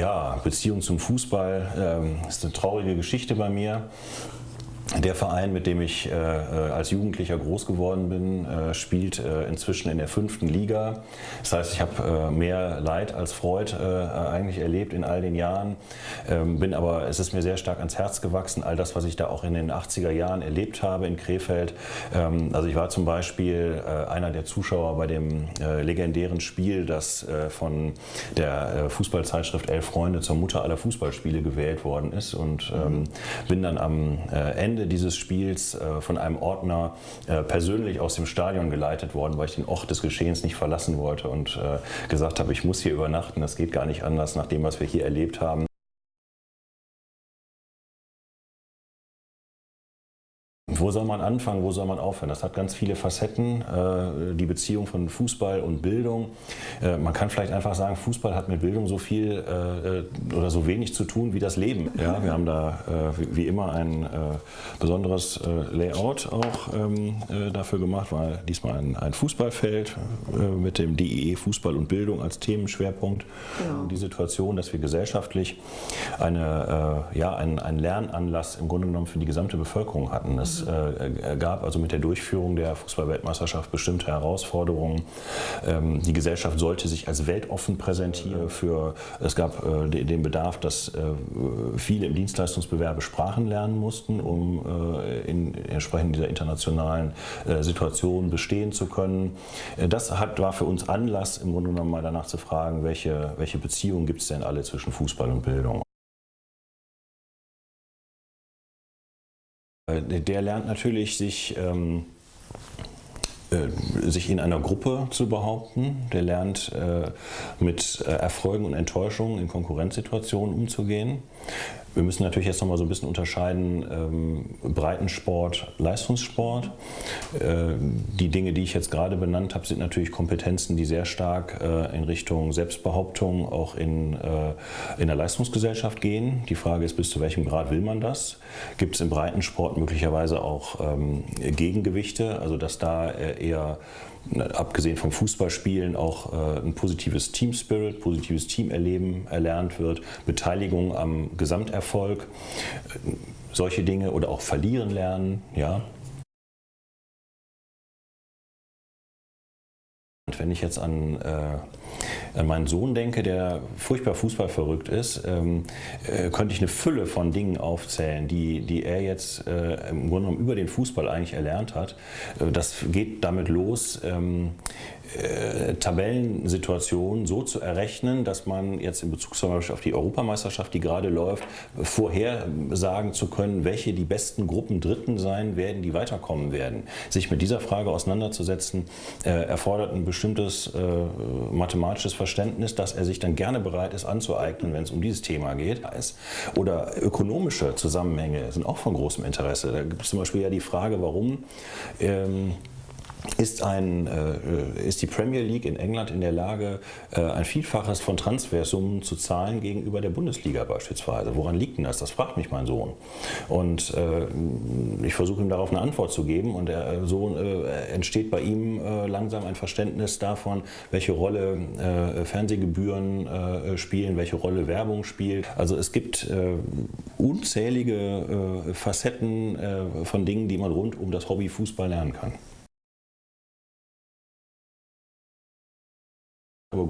Ja, Beziehung zum Fußball ähm, ist eine traurige Geschichte bei mir. Der Verein, mit dem ich äh, äh, als Jugendlicher groß geworden bin, äh, spielt äh, inzwischen in der fünften Liga. Das heißt, ich habe äh, mehr Leid als Freud äh, eigentlich erlebt in all den Jahren, ähm, bin aber, es ist mir sehr stark ans Herz gewachsen, all das, was ich da auch in den 80er Jahren erlebt habe in Krefeld. Ähm, also ich war zum Beispiel einer der Zuschauer bei dem legendären Spiel, das von der Fußballzeitschrift Elf Freunde zur Mutter aller Fußballspiele gewählt worden ist und ähm, bin dann am Ende Ende dieses Spiels äh, von einem Ordner äh, persönlich aus dem Stadion geleitet worden, weil ich den Ort des Geschehens nicht verlassen wollte und äh, gesagt habe, ich muss hier übernachten, das geht gar nicht anders nach dem, was wir hier erlebt haben. Wo soll man anfangen, wo soll man aufhören? Das hat ganz viele Facetten, die Beziehung von Fußball und Bildung. Äh, man kann vielleicht einfach sagen, Fußball hat mit Bildung so viel äh, oder so wenig zu tun wie das Leben. Ja, wir haben da wie immer ein besonderes Layout auch ähm, dafür gemacht, war diesmal ein, ein Fußballfeld mit dem DIE Fußball und Bildung als Themenschwerpunkt. Ja. Die Situation, dass wir gesellschaftlich eine, ja, einen, einen Lernanlass im Grunde genommen für die gesamte Bevölkerung hatten. Das äh, gab also mit der Durchführung der Fußballweltmeisterschaft bestimmte Herausforderungen. Ähm, die Gesellschaft sollte sich als weltoffen präsentieren. Für, es gab äh, den Bedarf, dass äh, viele im Dienstleistungsbewerbe Sprachen lernen mussten, um in entsprechend dieser internationalen Situation bestehen zu können. Das hat, war für uns Anlass, im Grunde genommen mal danach zu fragen, welche, welche Beziehungen gibt es denn alle zwischen Fußball und Bildung. Äh, der lernt natürlich, sich, ähm, äh, sich in einer Gruppe zu behaupten. Der lernt, äh, mit äh, Erfolgen und Enttäuschungen in Konkurrenzsituationen umzugehen. Wir müssen natürlich jetzt noch mal so ein bisschen unterscheiden, ähm, Breitensport, Leistungssport. Äh, die Dinge, die ich jetzt gerade benannt habe, sind natürlich Kompetenzen, die sehr stark äh, in Richtung Selbstbehauptung auch in, äh, in der Leistungsgesellschaft gehen. Die Frage ist, bis zu welchem Grad will man das? Gibt es im Breitensport möglicherweise auch ähm, Gegengewichte, also dass da äh, eher abgesehen vom Fußballspielen auch äh, ein positives Team Spirit, positives Teamerleben erlernt wird, Beteiligung am Gesamterfolg, äh, solche Dinge oder auch verlieren lernen, ja. Wenn ich jetzt an äh, an meinen Sohn denke, der furchtbar Fußball verrückt ist, ähm, äh, könnte ich eine Fülle von Dingen aufzählen, die, die er jetzt äh, im Grunde genommen über den Fußball eigentlich erlernt hat. Äh, das geht damit los, ähm, äh, Tabellensituation so zu errechnen, dass man jetzt in Bezug zum Beispiel auf die Europameisterschaft, die gerade läuft, vorher sagen zu können, welche die besten Gruppen Dritten sein werden, die weiterkommen werden. Sich mit dieser Frage auseinanderzusetzen, äh, erfordert ein bestimmtes äh, mathematisches Verständnis, das er sich dann gerne bereit ist anzueignen, wenn es um dieses Thema geht. Oder ökonomische Zusammenhänge sind auch von großem Interesse. Da gibt es zum Beispiel ja die Frage, warum ähm, ist, ein, äh, ist die Premier League in England in der Lage, äh, ein Vielfaches von Transfersummen zu zahlen gegenüber der Bundesliga beispielsweise. Woran liegt denn das? Das fragt mich mein Sohn. Und äh, ich versuche ihm darauf eine Antwort zu geben und er, so äh, entsteht bei ihm äh, langsam ein Verständnis davon, welche Rolle äh, Fernsehgebühren spielen, welche Rolle Werbung spielt. Also es gibt unzählige Facetten von Dingen, die man rund um das Hobby Fußball lernen kann.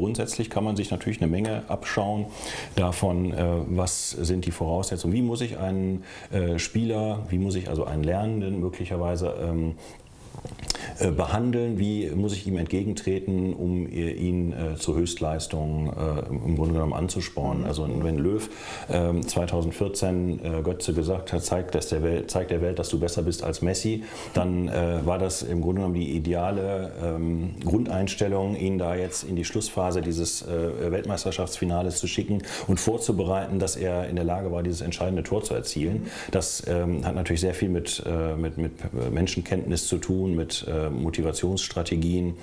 Grundsätzlich kann man sich natürlich eine Menge abschauen davon, äh, was sind die Voraussetzungen, wie muss ich einen äh, Spieler, wie muss ich also einen Lernenden möglicherweise ähm, äh, behandeln, wie muss ich ihm entgegentreten, um ihn äh, zur Höchstleistung äh, im Grunde genommen anzuspornen. Also wenn Löw 2014 ähm, Götze gesagt hat, zeigt, der Welt, der Welt, dass du besser bist als Messi, dann war das im Grunde genommen die ideale ähm, Grundeinstellung, ihn da jetzt in die Schlussphase dieses Weltmeisterschaftsfinales zu schicken und vorzubereiten, dass er in der Lage war, dieses entscheidende Tor zu erzielen. Das ähm, hat natürlich sehr viel mit, mit, mit Menschenkenntnis zu tun, mit Motivationsstrategien,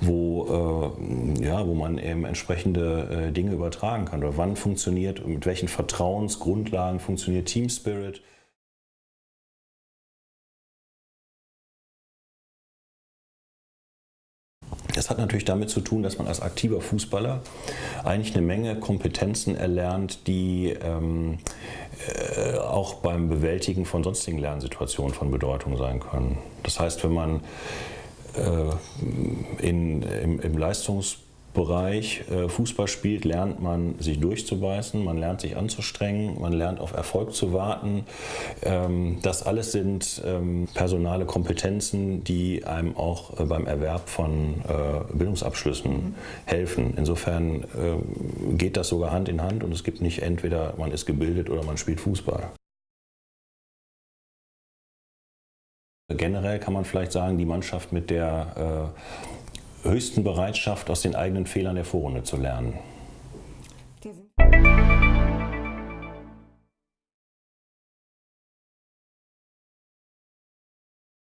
wo, äh, ja, wo man eben entsprechende äh, Dinge übertragen kann. Oder wann funktioniert, mit welchen Vertrauensgrundlagen funktioniert Team Spirit. Hat natürlich damit zu tun, dass man als aktiver Fußballer eigentlich eine Menge Kompetenzen erlernt, die ähm, äh, auch beim Bewältigen von sonstigen Lernsituationen von Bedeutung sein können. Das heißt, wenn man äh, in, im, im Leistungs Bereich äh, Fußball spielt, lernt man sich durchzubeißen, man lernt sich anzustrengen, man lernt auf Erfolg zu warten. Ähm, das alles sind ähm, personale Kompetenzen, die einem auch äh, beim Erwerb von äh, Bildungsabschlüssen helfen. Insofern geht das sogar Hand in Hand und es gibt nicht entweder man ist gebildet oder man spielt Fußball. Generell kann man vielleicht sagen, die Mannschaft mit der höchsten Bereitschaft, aus den eigenen Fehlern der Vorrunde zu lernen.